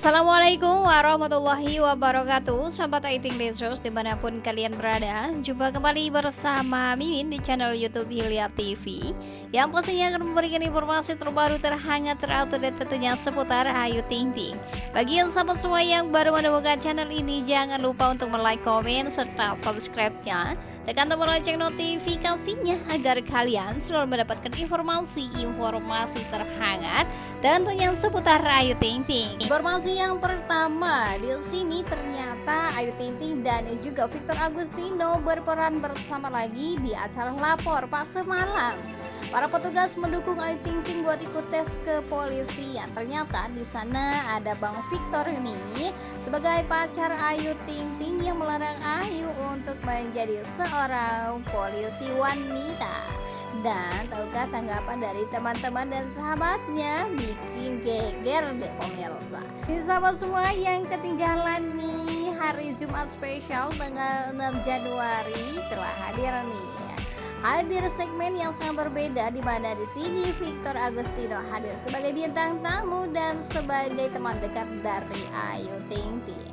Assalamualaikum warahmatullahi wabarakatuh. Sahabat Aiting Lesus di mana pun kalian berada Jumpa kembali bersama Mimin di channel Youtube Hilya TV Yang pastinya akan memberikan informasi terbaru terhangat terupdate tentunya seputar Ayu Ting Ting. Bagi yang sahabat semua yang baru menemukan channel ini Jangan lupa untuk like, komen, serta subscribe-nya. Tekan tombol lonceng notifikasinya agar kalian selalu mendapatkan informasi-informasi terhangat tentunya seputar Ayu Ting Ting. Informasi yang pertama, di sini ternyata Ayu Ting Ting dan juga Victor Agustino berperan bersama lagi di acara lapor Pak semalam. Para petugas mendukung Ayu Ting Ting buat ikut tes ke polisi. Yang Ternyata di sana ada Bang Victor ini sebagai pacar Ayu Ting Ting yang melarang Ayu untuk menjadi seorang polisi wanita. Dan tahukah tanggapan dari teman-teman dan sahabatnya? Bikin geger deh pemirsa. Ini sahabat semua yang ketinggalan nih hari Jumat spesial tanggal 6 Januari telah hadir nih hadir segmen yang sangat berbeda di mana di sini Victor Agustino hadir sebagai bintang tamu dan sebagai teman dekat dari Ayu Ting Ting.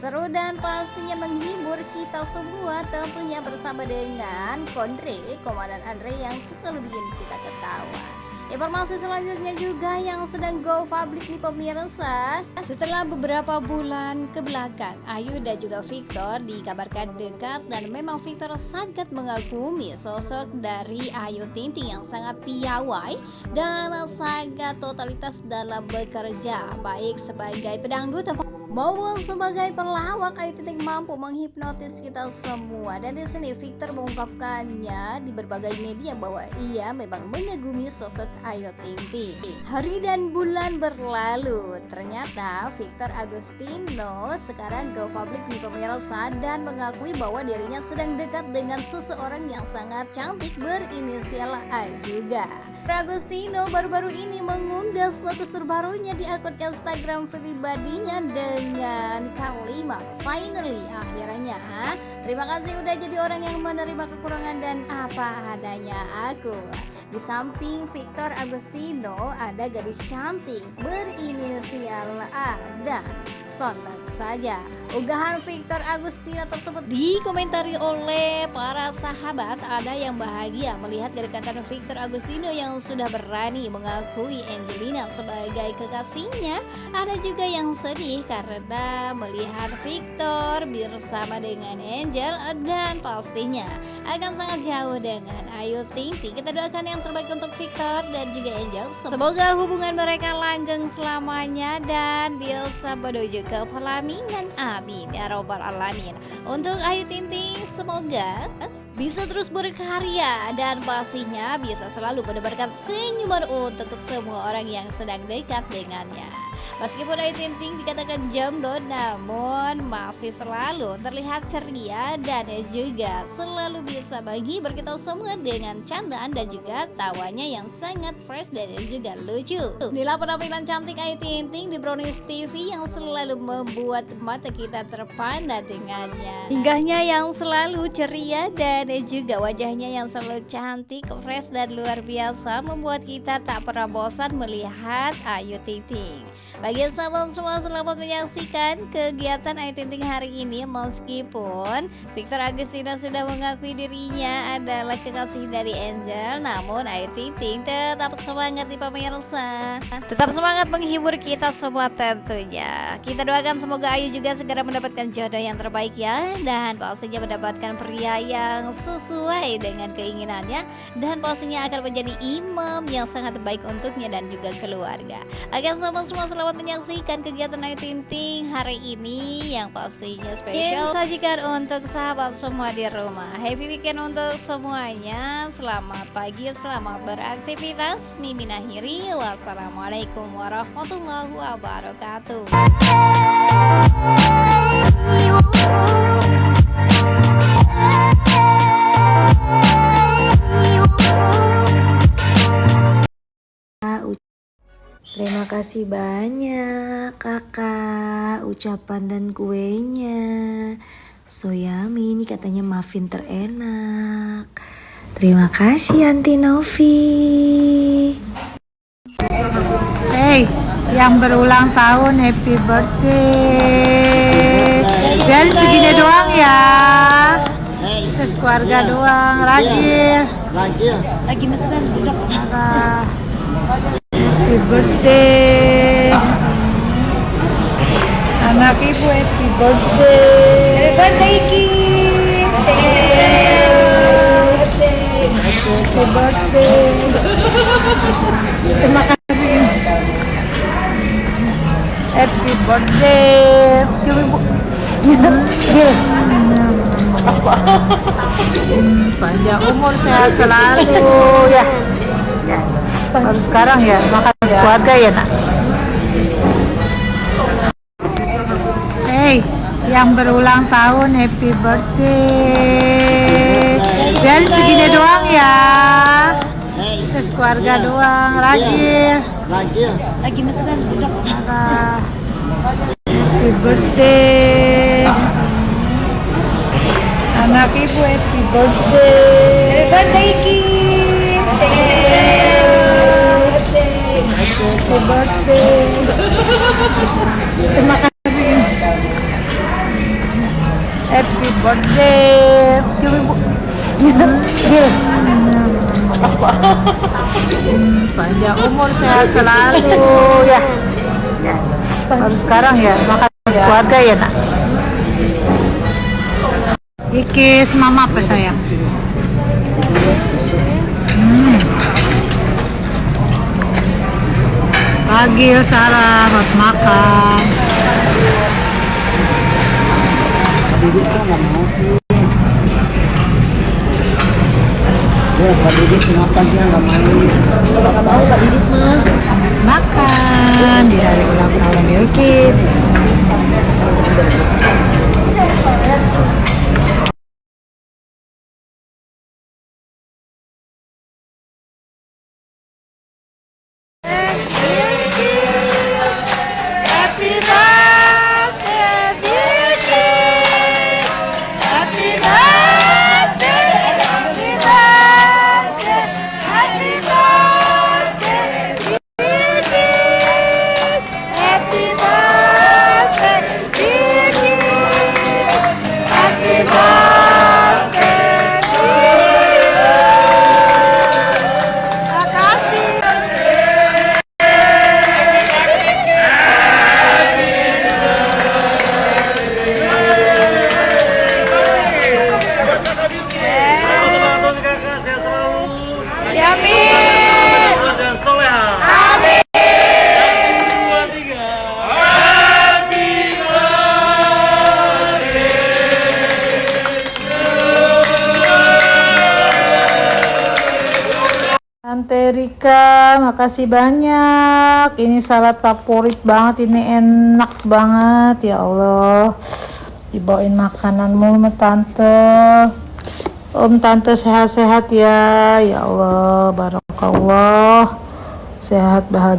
Seru dan pastinya menghibur kita semua tentunya bersama dengan Kondre, Komandan Andre yang selalu bikin kita ketawa. Informasi selanjutnya juga yang sedang go public nih pemirsa Setelah beberapa bulan ke belakang Ayu dan juga Victor dikabarkan dekat Dan memang Victor sangat mengagumi sosok dari Ayu Tinting yang sangat piawai Dan sangat totalitas dalam bekerja Baik sebagai pedangdut maupun sebagai pelawak Ayu Ting mampu menghipnotis kita semua dan di sini Victor mengungkapkannya di berbagai media bahwa ia memang mengagumi sosok Ayu Ting Ting. Hari dan bulan berlalu, ternyata Victor Agustino sekarang go public di pemirsa dan mengakui bahwa dirinya sedang dekat dengan seseorang yang sangat cantik berinisial A juga. Agustino baru-baru ini mengunggah status terbarunya di akun Instagram pribadinya dengan dengan kalimat finally akhirnya terima kasih udah jadi orang yang menerima kekurangan dan apa adanya. Aku di samping Victor Agustino ada gadis cantik berinisial A dan sontak saja unggahan Victor Agustino tersebut dikomentari oleh para sahabat. Ada yang bahagia melihat kedekatan Victor Agustino yang sudah berani mengakui Angelina sebagai kekasihnya. Ada juga yang sedih karena melihat Victor bersama dengan Angel dan pastinya akan sangat jauh dengan Ayu Ting Ting. Kita doakan yang terbaik untuk Victor dan juga Angel. Semoga hubungan mereka langgeng selamanya dan bisa menuju ke pelaminan. Amin ya robbal alamin. Untuk Ayu Ting Ting semoga bisa terus berkarya dan pastinya bisa selalu menebarkan senyuman untuk semua orang yang sedang dekat dengannya. Meskipun Ayu Ting Ting dikatakan jomblo namun masih selalu terlihat ceria dan juga selalu bisa bagi berkita semua dengan candaan dan juga tawanya yang sangat fresh dan juga lucu. Inilah penampilan cantik Ayu Ting Ting di Brownies TV yang selalu membuat mata kita terpana dengannya. Hinggahnya yang selalu ceria dan juga wajahnya yang selalu cantik, fresh dan luar biasa membuat kita tak pernah bosan melihat Ayu Ting Ting. Bagi sahabat semua selamat menyaksikan kegiatan Ayu Ting hari ini. Meskipun Victor Agustino sudah mengakui dirinya adalah kekasih dari Angel namun Ayu Ting Ting tetap semangat di pemirsa. Tetap semangat menghibur kita semua tentunya. Kita doakan semoga Ayu juga segera mendapatkan jodoh yang terbaik ya dan pastinya mendapatkan pria yang sesuai dengan keinginannya dan pastinya akan menjadi imam yang sangat baik untuknya dan juga keluarga. Akan sahabat semua selamat selamat menyaksikan kegiatan Ayu Ting Ting hari ini yang pastinya spesial sajikan untuk sahabat semua di rumah. Happy weekend untuk semuanya. Selamat pagi, selamat beraktivitas. Mimin akhiri. Wassalamualaikum warahmatullahi wabarakatuh. Terima kasih banyak kakak ucapan dan kuenya. Soyami ini katanya muffin terenak. Terima kasih Anti Novi. Hey yang berulang tahun happy birthday. Dan segini doang ya. Terus keluarga doang ragil Lagi mesen duduk. Birthday. Anak ibu happy birthday. Happy birthday happy birthday. Terima kasih. Happy birthday. Ibu. Hmm, panjang umur sehat selalu. Ya baru sekarang ya makan keluarga ya nak? Hey, yang berulang tahun happy birthday. Dan segini doang ya. Terus keluarga doang ragil Lagi mesen duduk. marah. Happy birthday. Anak ibu happy birthday. Happy birthday happy birthday. Terima kasih. Happy birthday. Cuma ibu panjang umur sehat selalu ya. Baru sekarang ya makan keluarga ya nak. Ikis mama apa sayang? Pagil Sarah buat makan. Didik kok nggak mau sih. Ya, Pak Didik kenapa dia nggak mau? Nggak mau Pak Didik mah. Makan di hari ulang tahun Bilkis. Rika, makasih banyak. Ini salad favorit banget, ini enak banget ya Allah. Dibawain makanan mulu tante. Om tante sehat-sehat ya, ya Allah, barakallah. Sehat bahagia.